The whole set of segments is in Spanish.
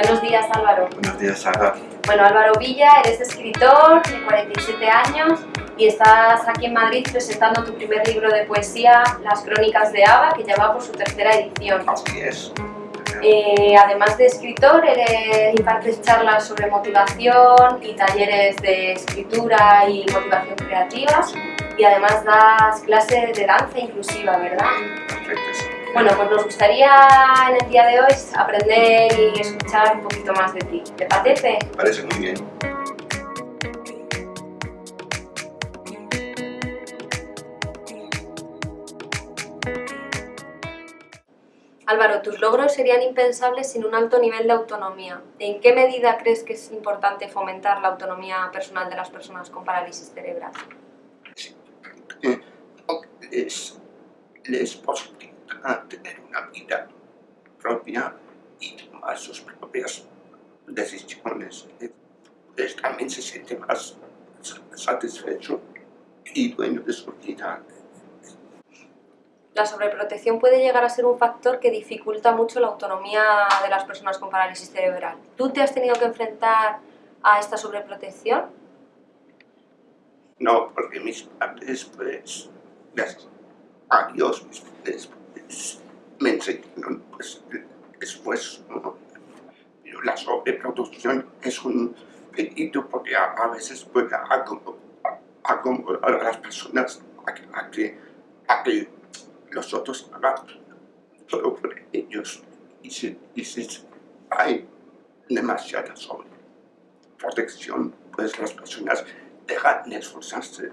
Buenos días Álvaro. Buenos días Sara. Bueno Álvaro Villa, eres escritor de 47 años y estás aquí en Madrid presentando tu primer libro de poesía, Las Crónicas de Ava, que ya va por su tercera edición. Así es. Eh, además de escritor, eres, impartes charlas sobre motivación y talleres de escritura y motivación creativa y además das clases de danza inclusiva, ¿verdad? Perfecto, sí. Bueno, pues nos gustaría en el día de hoy aprender y escuchar un poquito más de ti. ¿Te parece? Me parece muy bien. Álvaro, tus logros serían impensables sin un alto nivel de autonomía. ¿En qué medida crees que es importante fomentar la autonomía personal de las personas con parálisis cerebral? Eh, Les, les posibilita tener una vida propia y tomar sus propias decisiones. Pues también se siente más satisfecho y dueño de su vida. La sobreprotección puede llegar a ser un factor que dificulta mucho la autonomía de las personas con parálisis cerebral. ¿Tú te has tenido que enfrentar a esta sobreprotección? No, porque mis padres, pues, gracias a Dios, mis padres pues, me enseñaron, pues, después, ¿no? La sobreproducción es un delito porque a, a veces puede acomodar a, las personas a que, a a que los otros hagan todo por ellos. Y si, y si hay demasiada sobreprotección, pues las personas dejan de esforzarse.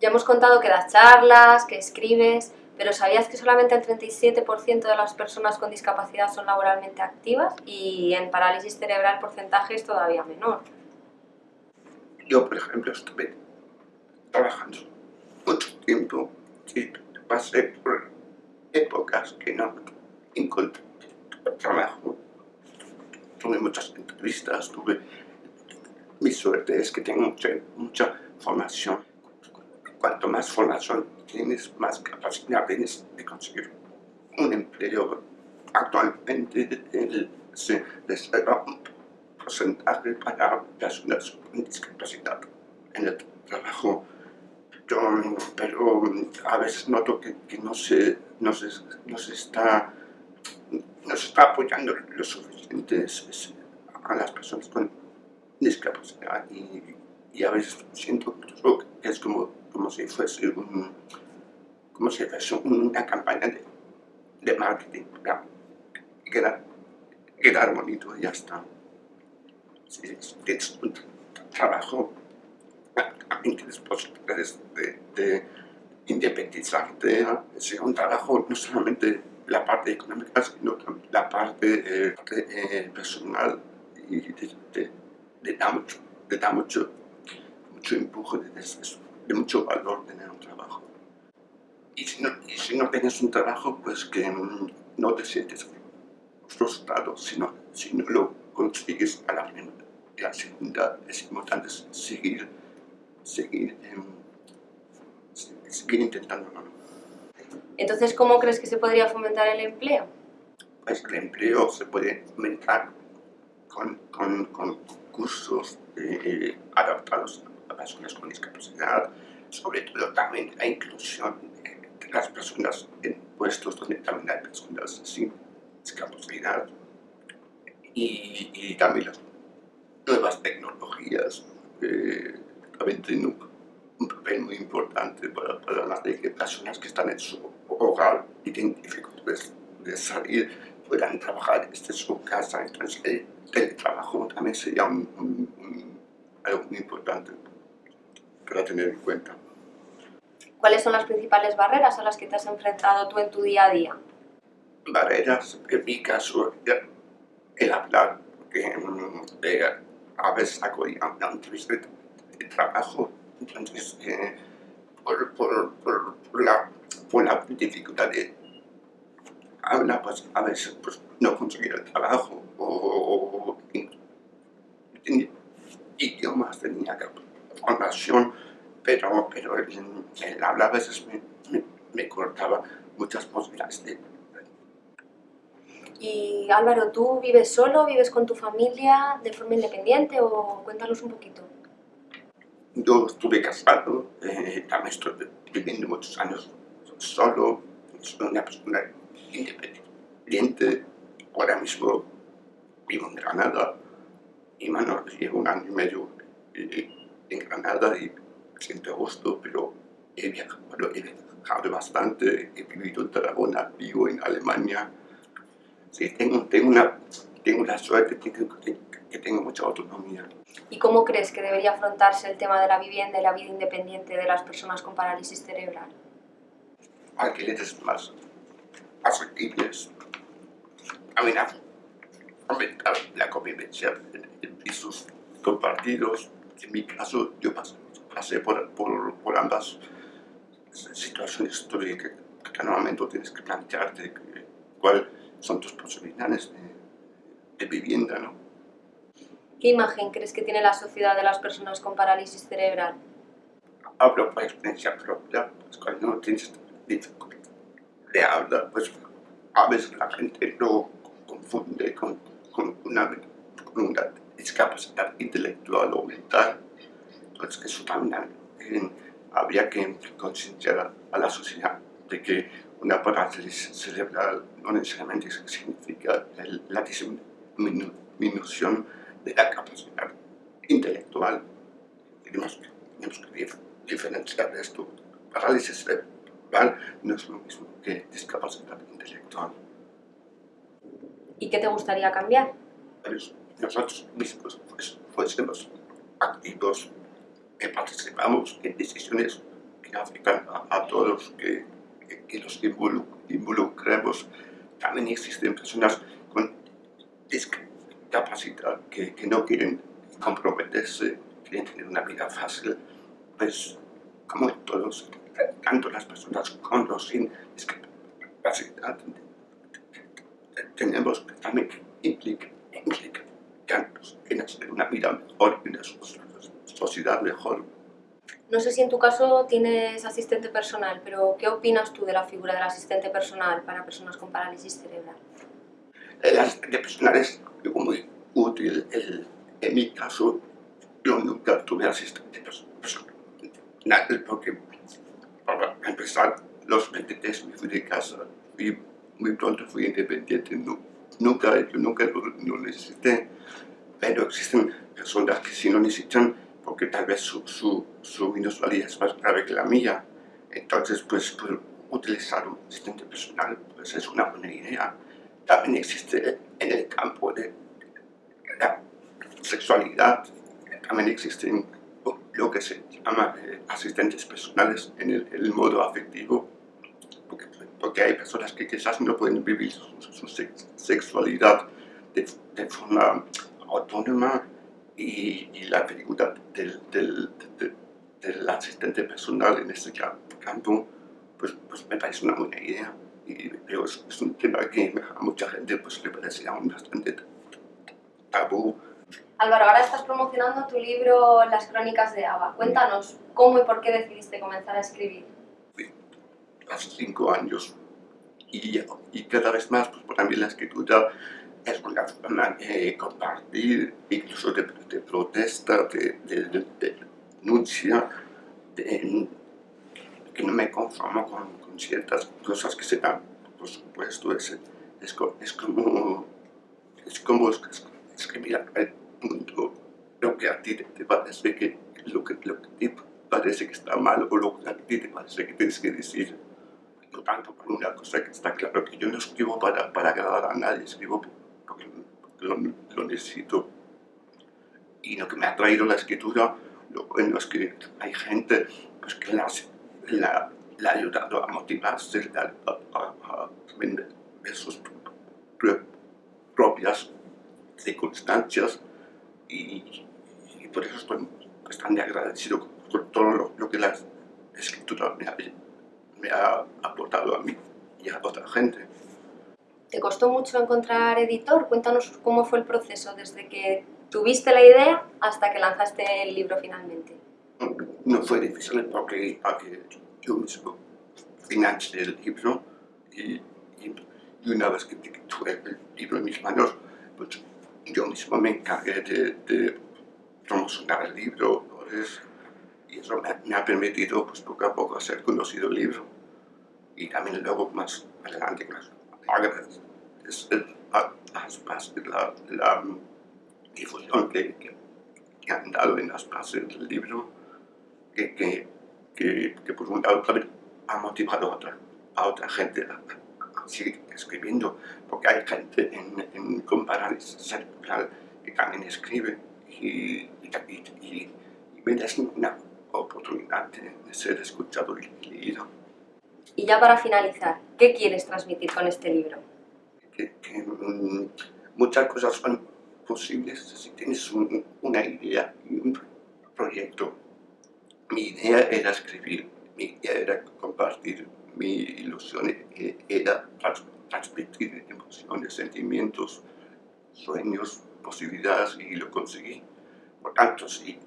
Ya hemos contado que das charlas, que escribes, pero ¿sabías que solamente el 37% de las personas con discapacidad son laboralmente activas? Y en parálisis cerebral el porcentaje es todavía menor. Yo, por ejemplo, estuve trabajando mucho tiempo y pasé por épocas que no encontré trabajo. Tuve muchas entrevistas, tuve... Mi suerte es que tengo mucha, mucha formación. Cuanto más formación tienes, más capacidad tienes de conseguir un empleo. Actualmente el, se reserva un porcentaje para personas con discapacidad en el trabajo yo, pero a veces noto que, no, se, no, se, no se está no se está apoyando lo suficiente a las personas con discapacidad y, y a veces siento que es como, como si fuese un, como si fuese una campaña de, de marketing para quedar, quedar bonito ya está. Tienes un trabajo posibilidades de, de independizarte, sea un trabajo no solamente la parte económica, sino también la parte, eh, eh, personal y le da mucho, te da mucho, mucho empuje, de, de, mucho valor tener un trabajo. Y si, no, y si no tienes un trabajo, pues que no te sientes frustrado, sino si no lo consigues a la primera. La segunda es importante seguir seguir, eh, seguir intentándolo. Entonces, ¿cómo crees que se podría fomentar el empleo? Pues el empleo se puede fomentar con, con, con cursos eh, adaptados a personas con discapacidad, sobre todo también la inclusión las personas en puestos donde también hay personas sin discapacidad y, y también las nuevas tecnologías. Eh, también tiene un, papel muy importante para, para las personas que están en su hogar y tienen dificultades de salir, puedan trabajar desde su casa. Entonces el teletrabajo también sería algo muy importante para tener en cuenta. ¿Cuáles son las principales barreras a las que te has enfrentado tú en tu día a día? Barreras, en mi caso, el hablar, porque eh, a veces hago una entrevista de trabajo. Entonces, eh, por, por, por, la, por la dificultad de hablar, pues a veces pues, no conseguir el trabajo o, idiomas tenía formación, pero, pero el, el habla a veces me, me, me cortaba muchas posibilidades de Y Álvaro, ¿tú vives solo, vives con tu familia de forma independiente o cuéntanos un poquito? Yo estuve casado, eh, también estuve viviendo muchos años solo, soy una persona independiente, ahora mismo vivo en Granada y bueno, llevo un año y medio en Granada y siento a gusto, pero he viajado, bueno, he viajado bastante, he vivido en Tarragona, vivo en Alemania, sí, tengo, tengo, una, tengo la suerte que, que tengo mucha autonomía. ¿Y cómo crees que debería afrontarse el tema de la vivienda y la vida independiente de las personas con parálisis cerebral? Alquileres más asequibles, aumentar, aumentar la convivencia en pisos compartidos. En mi caso, yo pasé, pasé por, por, por, ambas situaciones que, que normalmente tienes que plantearte cuáles son tus posibilidades de, de vivienda, ¿no? ¿Qué imagen crees que tiene la sociedad de las personas con parálisis cerebral? Hablo por experiencia propia, pues cuando tienes de habla, pues a veces la gente lo confunde con, con, una, con una, discapacidad intelectual o mental. Entonces eso también eh, habría que concienciar a la sociedad de que una parálisis cerebral no necesariamente significa la disminución de la capacidad intelectual. Tenemos, tenemos que diferenciar esto. Parálisis cerebral no es lo mismo que discapacidad intelectual. ¿Y qué te gustaría cambiar? Pues nosotros mismos pues, fuésemos activos, participamos en decisiones que afectan a, todos, que, que, que los involucremos. También existen personas con discapacidad capacidad, que, que, no quieren comprometerse, quieren tener una vida fácil, pues como todos, tanto las personas con los sin discapacidad, tenemos que también implicar, implicarnos en hacer una vida mejor, en una sociedad mejor. No sé si en tu caso tienes asistente personal, pero ¿qué opinas tú de la figura del asistente personal para personas con parálisis cerebral? El asistente personal es muy útil. El, en mi caso, yo nunca tuve asistente personal, porque para empezar, los 23 me fui de casa y muy pronto fui independiente. No, nunca, yo nunca lo, lo, necesité, pero existen personas que sí lo necesitan porque tal vez su, su, su es más grave que la mía. Entonces, pues, pues utilizar un asistente personal pues, es una buena idea. También existe en el campo de la sexualidad, también existen lo que se llama eh, asistentes personales en el, el modo afectivo, porque, porque, hay personas que quizás no pueden vivir su, su sexualidad de, de, forma autónoma y, y la dificultad del, del, del, del, asistente personal en este campo, pues, pues me parece una buena idea. Y, es, es, un tema que a mucha gente pues, le parece aún bastante tabú. Álvaro, ahora estás promocionando tu libro Las crónicas de Ava. Cuéntanos cómo y por qué decidiste comenzar a escribir. Hace cinco años y, y cada vez más, pues para mí la escritura es una forma de compartir, incluso de, protesta, de, de, de denuncia, de, que no me conformo con, con, ciertas cosas que se dan, por supuesto, es, es, es como, es como escribir al mundo lo que a ti te parece que, lo que, lo que te parece que está mal o lo que a ti te parece que tienes que decir. Por tanto, por una cosa que está claro que yo no escribo para, para agradar a nadie, escribo porque, lo, necesito. Y lo que me ha traído la escritura, lo bueno es que hay gente pues, que la, la, ha ayudado a motivarse, a, a, sus propias circunstancias y, por eso estoy bastante agradecido por todo lo, que la escritura me ha, aportado a mí y a otra gente. ¿Te costó mucho encontrar editor? Cuéntanos cómo fue el proceso desde que tuviste la idea hasta que lanzaste el libro finalmente. No, fue difícil porque, yo mismo financié el libro y, y, y una vez que tuve el libro en mis manos, pues yo mismo me encargué de, de promocionar el libro, pues, y eso me, ha permitido pues, poco a poco hacer conocido el libro. Y también luego más adelante con las es, la, la, difusión que, que, han dado en las bases del libro, que, que, que, por un lado ha motivado a otra, a otra gente a, seguir escribiendo, porque hay gente en, en comparar que también escribe y, y, y, y me da una oportunidad de, ser escuchado y leído. Y ya para finalizar, ¿qué quieres transmitir con este libro? Que, mm, muchas cosas son posibles si tienes una idea y un proyecto. Mi idea era escribir, mi idea era compartir, mi ilusión era transmitir emociones, sentimientos, sueños, posibilidades y lo conseguí. Por tanto, si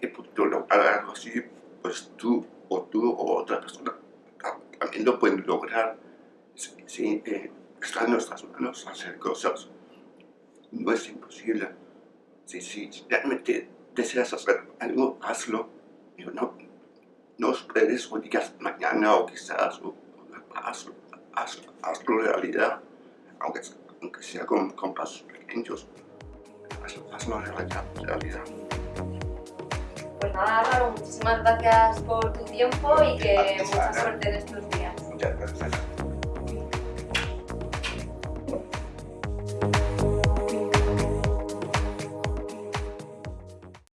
he podido lograr algo así, pues tú o tú o otra persona también lo pueden lograr. Si, eh, está en nuestras manos hacer cosas, no es imposible. Si, si realmente deseas hacer algo, hazlo. no, no esperes o digas mañana o quizás, o, hazlo, hazlo, hazlo realidad, aunque, aunque sea con, con pasos pequeños, hazlo, hazlo realidad. Pues nada, Álvaro, muchísimas gracias por tu tiempo y que mucha suerte en estos días. Muchas gracias.